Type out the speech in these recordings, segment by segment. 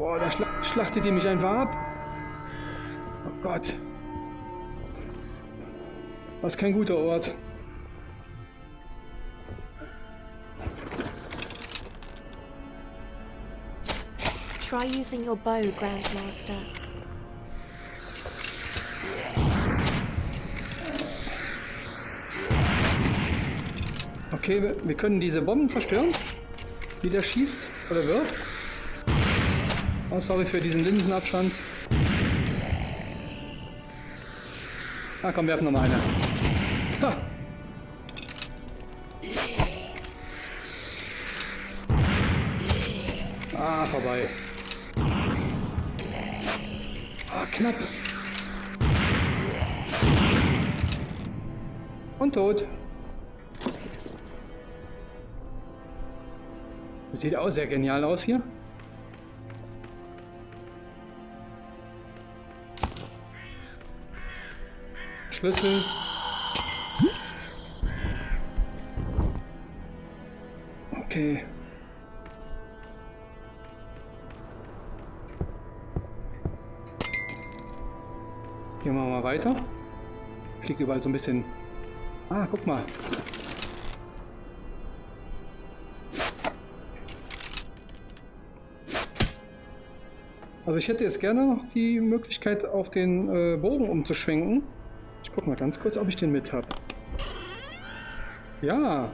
Boah, da schla schlachtet die mich einfach ab. Oh Gott. Ist kein guter Ort. Try using your bow, Grandmaster. Okay, wir, wir können diese Bomben zerstören, die der schießt oder wirft. Oh, sorry für diesen Linsenabstand. Ah, komm, werfen nochmal eine. Ha! Ah, vorbei. Ah, knapp. Und tot. Sieht auch sehr genial aus hier. Schlüssel. Okay. Gehen wir mal weiter. Fliegt überall so ein bisschen... Ah, guck mal. Also ich hätte jetzt gerne noch die Möglichkeit, auf den äh, Bogen umzuschwenken. Ich guck mal ganz kurz, ob ich den mit habe. Ja.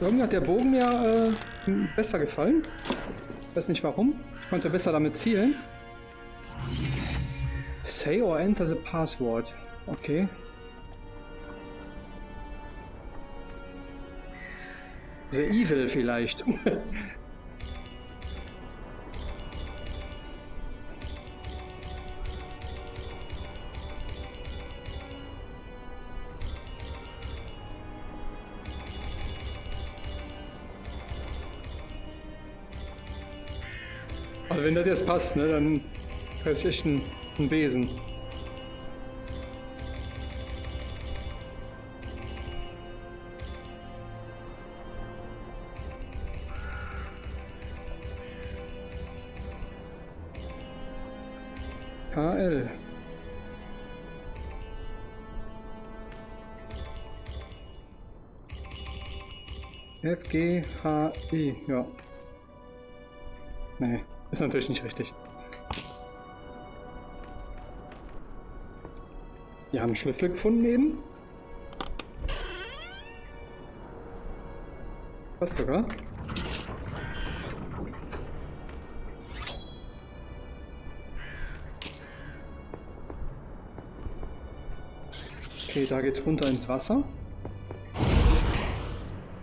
Irgendwie hat der Bogen mir äh, besser gefallen. Ich weiß nicht warum. Ich konnte besser damit zielen. Say or enter the password. Okay. The Evil vielleicht. Also wenn das jetzt passt, ne, dann ist echt ein, ein Besen. FGHI, ja. Nee, ist natürlich nicht richtig. Wir haben einen Schlüssel gefunden eben. Was sogar? Okay, da geht's runter ins Wasser.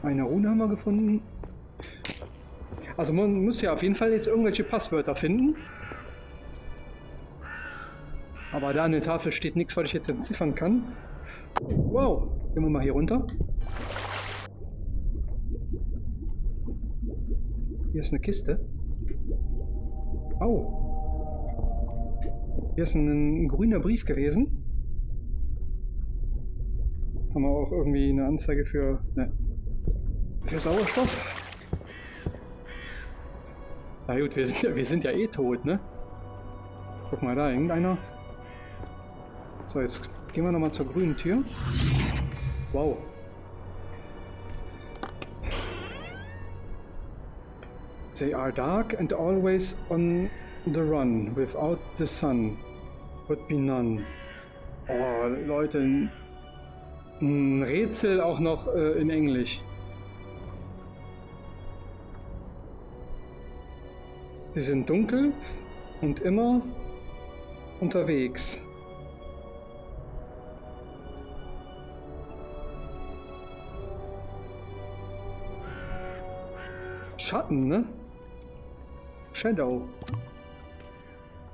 Eine Rune haben wir gefunden. Also man muss ja auf jeden Fall jetzt irgendwelche Passwörter finden. Aber da an der Tafel steht nichts, was ich jetzt entziffern kann. Wow, gehen wir mal hier runter. Hier ist eine Kiste. Oh. Hier ist ein, ein grüner Brief gewesen. Haben wir auch irgendwie eine Anzeige für, ne, für Sauerstoff? Na gut, wir sind, ja, wir sind ja eh tot, ne? Guck mal da, irgendeiner. So, jetzt gehen wir nochmal zur grünen Tür. Wow. They are dark and always on the run. Without the sun would be none. Oh, Leute, ein Rätsel auch noch äh, in Englisch. Sie sind dunkel und immer unterwegs. Schatten, ne? Shadow.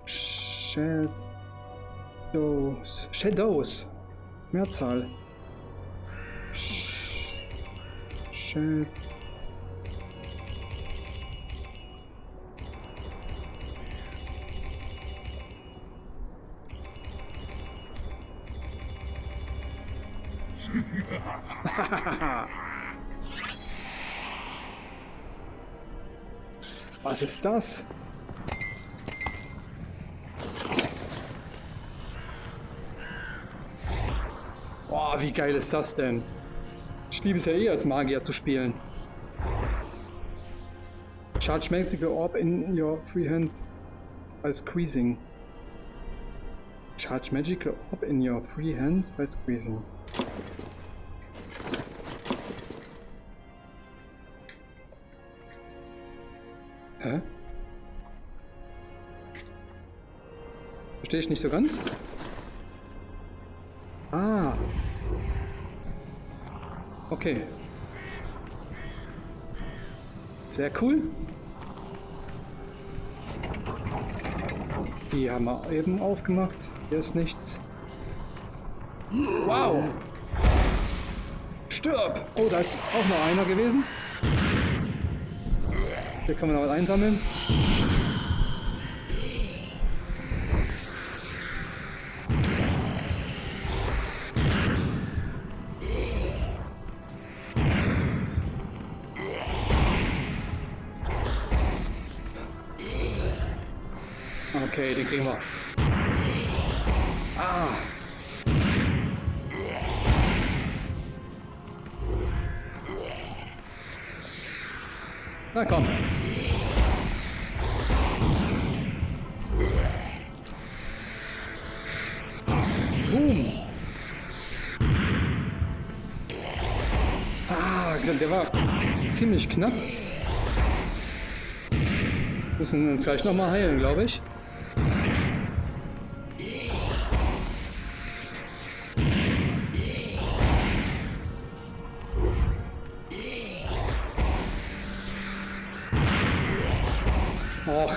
Shadows. Shadows. Mehrzahl. Shit. Was ist das? Boah, wie geil ist das denn? Ich liebe es ja eh als Magier zu spielen. Charge Magical Orb in your free hand by squeezing. Charge Magical Orb in your free hand by squeezing. Hä? Verstehe ich nicht so ganz? Ah. Okay. Sehr cool. Die haben wir eben aufgemacht. Hier ist nichts. Wow! Stirb! Oh, da ist auch noch einer gewesen. Hier kann man noch was einsammeln. Okay, den kriegen wir. Ah. Na komm. Ah, der war ziemlich knapp. Müssen uns gleich nochmal heilen, glaube ich. Och.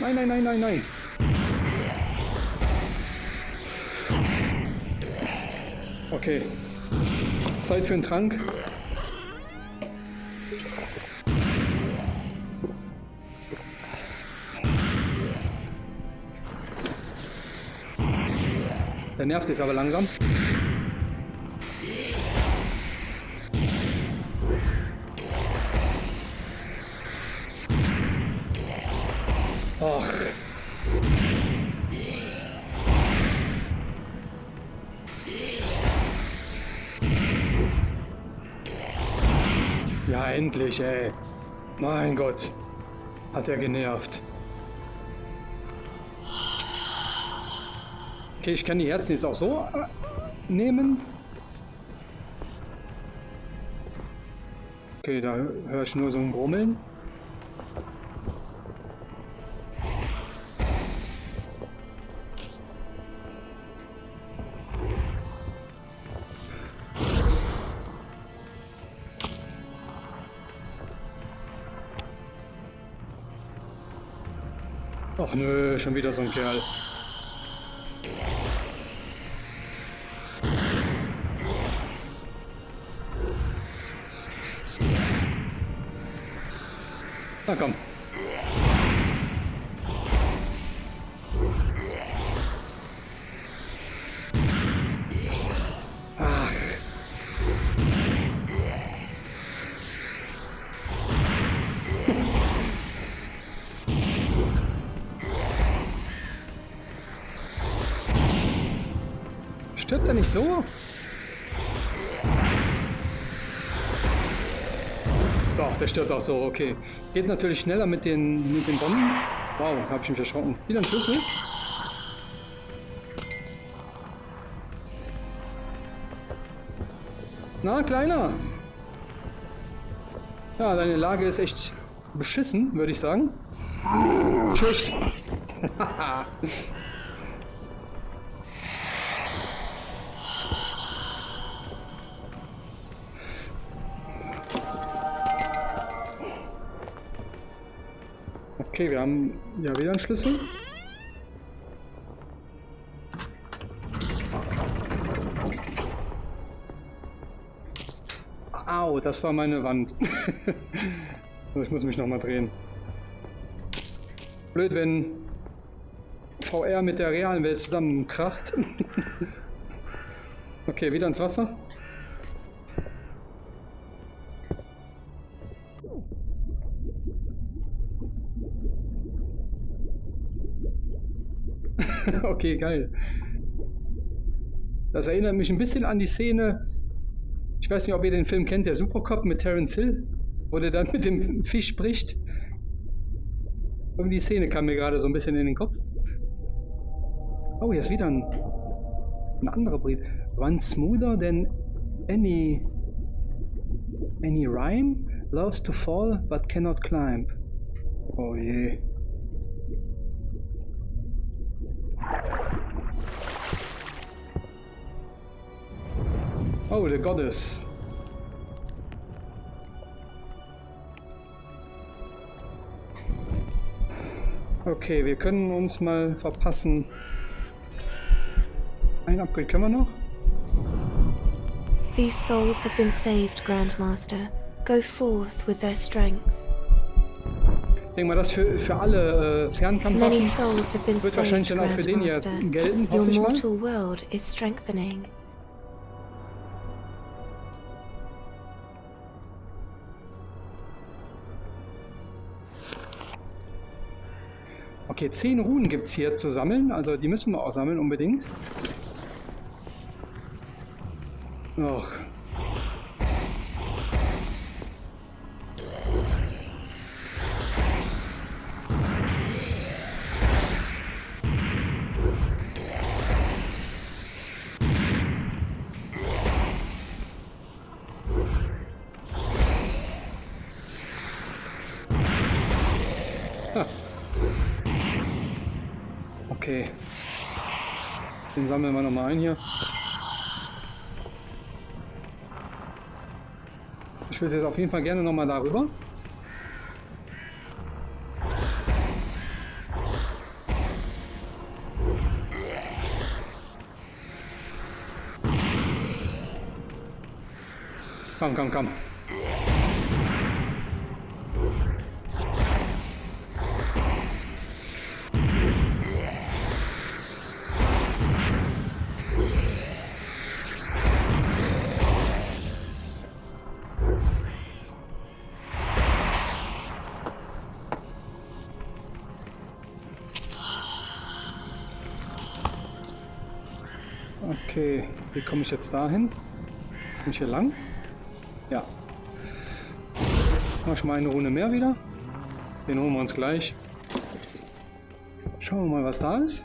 Nein, nein, nein, nein, nein. Okay. Zeit für einen Trank. Der nervt jetzt aber langsam. Och. Endlich, ey. Mein Gott. Hat er genervt. Okay, ich kann die Herzen jetzt auch so äh, nehmen. Okay, da höre ich nur so ein Grummeln. Ach nö, schon wieder so ein Kerl. Er nicht so? Doch, der stirbt auch so, okay. Geht natürlich schneller mit den, mit den Bomben. Wow, habe ich mich erschrocken. Wieder ein Schlüssel. Na, Kleiner. Ja, deine Lage ist echt beschissen, würde ich sagen. Tschüss. Okay, wir haben ja wieder einen Schlüssel. Au, das war meine Wand. ich muss mich nochmal drehen. Blöd, wenn VR mit der realen Welt zusammenkracht. okay, wieder ins Wasser. Okay, geil. Das erinnert mich ein bisschen an die Szene, ich weiß nicht, ob ihr den Film kennt, der Supercop mit Terence Hill, wo der dann mit dem Fisch spricht. Irgendwie die Szene kam mir gerade so ein bisschen in den Kopf. Oh, hier ist wieder ein, ein anderer Brief. Run smoother than any any rhyme. Loves to fall but cannot climb. Oh je. Oh, the goddess. Okay, wir können uns mal verpassen. Ein Upgrade können wir noch? These souls have been saved, Grandmaster. Go forth with their strength. Ich denke mal, das für, für alle äh, Fernkampfwaffen wird wahrscheinlich dann auch für den hier gelten, hoffe ich mal. world is strengthening. Okay, zehn Runen gibt es hier zu sammeln. Also die müssen wir auch sammeln unbedingt. Och. Okay. Den sammeln wir nochmal ein hier. Ich würde jetzt auf jeden Fall gerne nochmal darüber. Komm, komm, komm. Wie komme ich jetzt dahin? Bin ich hier lang? Ja. Mach ich mal eine Runde mehr wieder. Den holen wir uns gleich. Schauen wir mal, was da ist.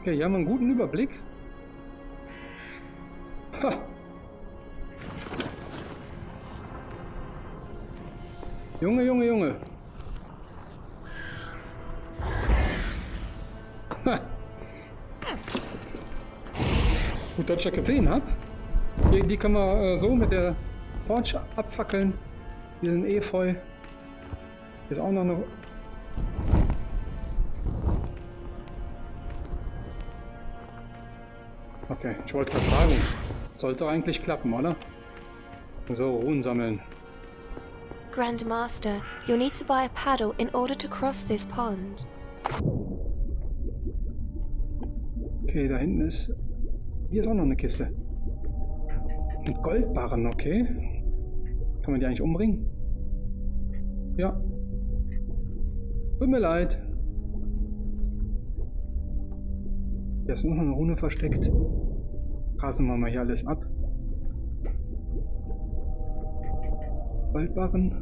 Okay, hier haben wir einen guten Überblick. Ha. Junge, Junge, Das gesehen habe. Die, die können wir äh, so mit der Torch abfackeln. Die sind eh voll. Ist auch noch eine... Okay, ich wollte gerade sagen. Sollte eigentlich klappen, oder? So, Ruhen sammeln. Grandmaster, you'll need to buy a paddle in order to cross this pond. Okay, da hinten ist hier ist auch noch eine Kiste. Mit Goldbarren, okay. Kann man die eigentlich umbringen? Ja. Tut mir leid. Hier ist noch eine Rune versteckt. Rasen wir mal hier alles ab. Goldbarren.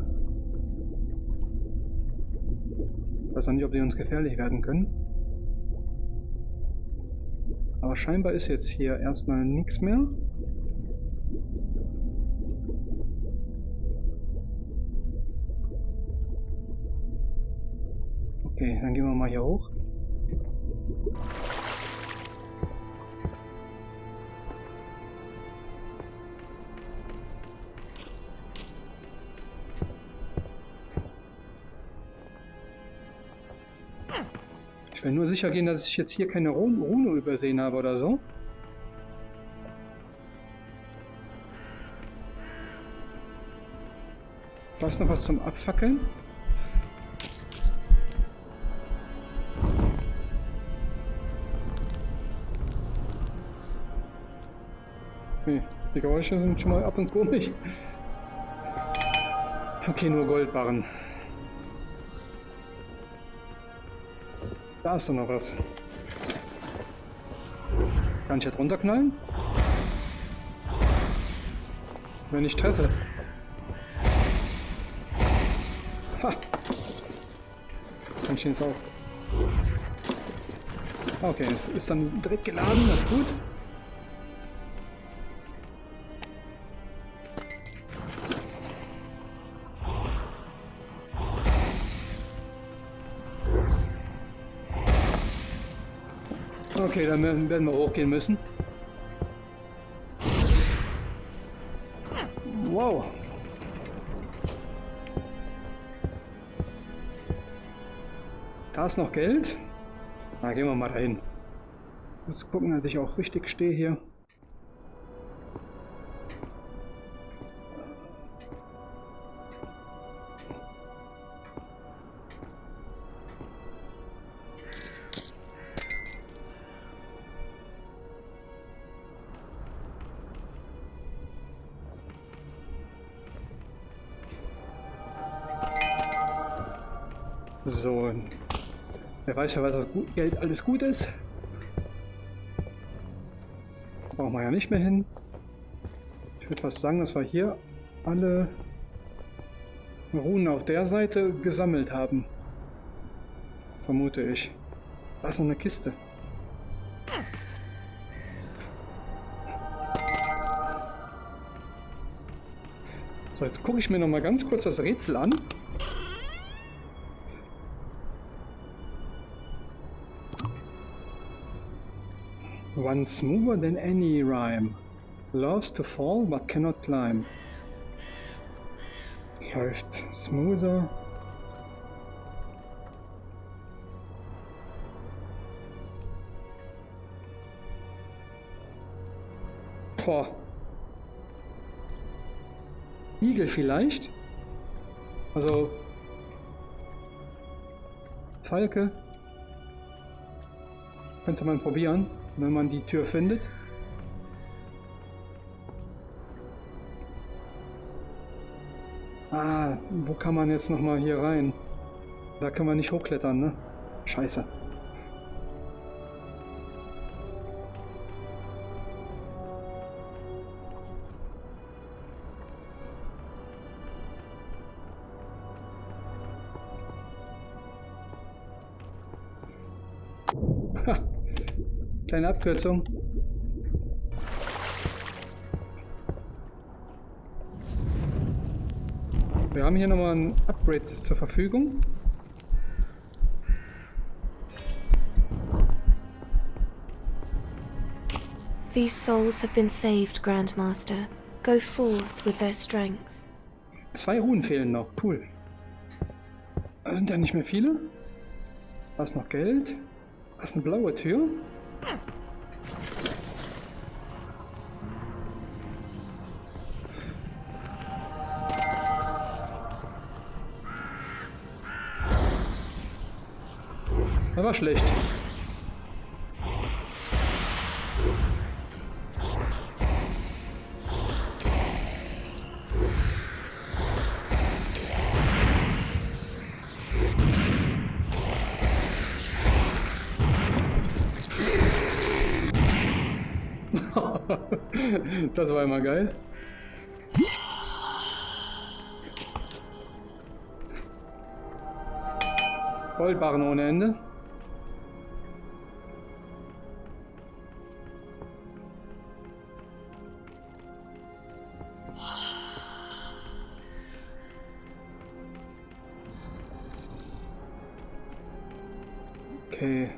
Ich weiß auch nicht, ob die uns gefährlich werden können. Aber scheinbar ist jetzt hier erstmal nichts mehr. Okay, dann gehen wir mal hier hoch. will nur sicher gehen, dass ich jetzt hier keine Rune übersehen habe oder so. Da ist noch was zum Abfackeln. Nee, die Geräusche sind schon mal ab und zu komisch. Okay, nur Goldbarren. Da ist doch noch was. Kann ich jetzt runterknallen? Wenn ich treffe. Ha! Kann ich jetzt auch. Okay, es ist dann direkt geladen, das ist gut. Okay, dann werden wir hochgehen müssen. Wow. Da ist noch Geld. Na, gehen wir mal dahin. Muss gucken, dass ich auch richtig stehe hier. Ja, was das Geld alles gut ist. Brauchen wir ja nicht mehr hin. Ich würde fast sagen, dass wir hier alle Runen auf der Seite gesammelt haben. Vermute ich. Da ist noch eine Kiste. So, jetzt gucke ich mir noch mal ganz kurz das Rätsel an. One smoother than any rhyme. Loves to fall but cannot climb. Läuft smoother. Boah. Igel vielleicht? Also... Falke? Könnte man probieren wenn man die Tür findet. Ah, wo kann man jetzt nochmal hier rein? Da können wir nicht hochklettern, ne? Scheiße. Kleine Abkürzung. Wir haben hier nochmal ein Upgrade zur Verfügung. These souls have been saved, Grandmaster. Go forth with their strength. Zwei Runen fehlen noch. Cool. Da sind ja nicht mehr viele. Da ist noch Geld. Da ist eine blaue Tür. Er war schlecht. Das war immer geil. Goldbarren ohne Ende. Okay.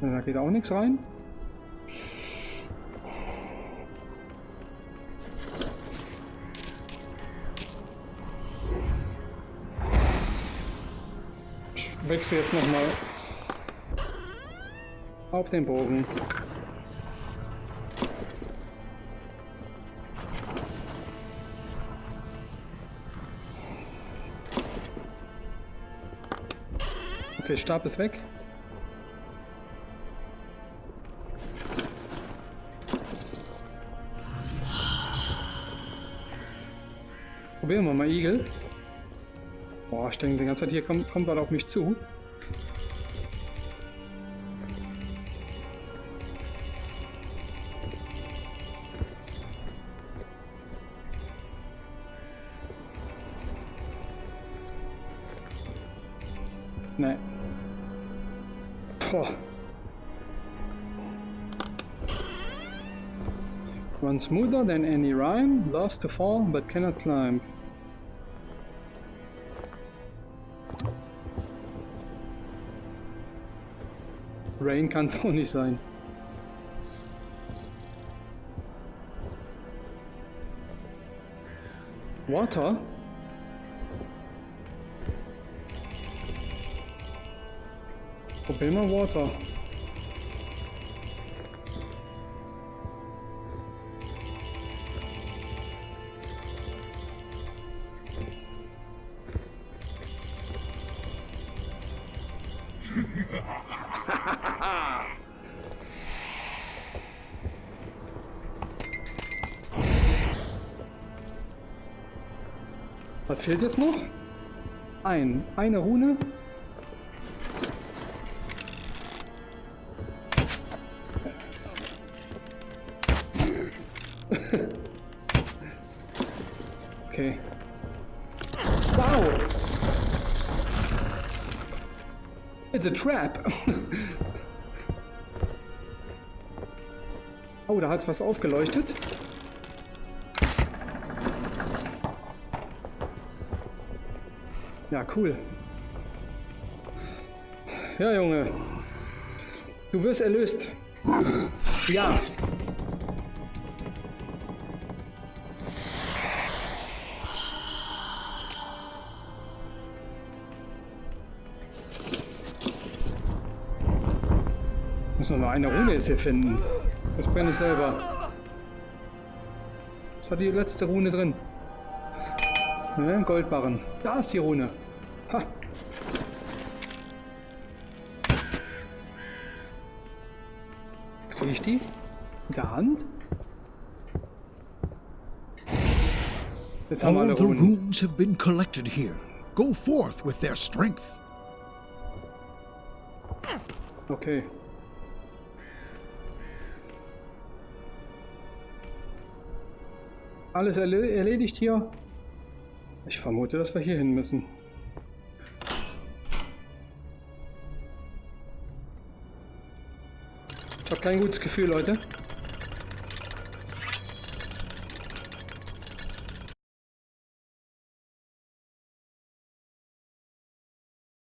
Da geht auch nichts rein. Ich wechsle jetzt nochmal auf den Bogen. Okay, Stab ist weg. Probieren wir mal Igel. Boah, ich denke die ganze Zeit, hier kommt, kommt was auf mich zu. Nee. Boah. Run smoother than any rhyme, loves to fall but cannot climb. Rain kann es auch nicht sein. Water? Probier mal Water. Fehlt jetzt noch? Ein. Eine Rune. okay. Wow! It's a trap! oh, da hat's was aufgeleuchtet. Ja, cool. Ja, Junge. Du wirst erlöst. Ja. Muss noch eine Rune jetzt hier finden. Das brenne ich selber. Was hat die letzte Rune drin? Ne, Goldbarren. Da ist die Rune. Ha. Kriege ich die? Mit der Hand? Jetzt haben wir All alle the Runen. runes have been collected here. Go forth with their strength. Okay. Alles erle erledigt hier? Ich vermute, dass wir hier hin müssen. Ich habe kein gutes Gefühl, Leute.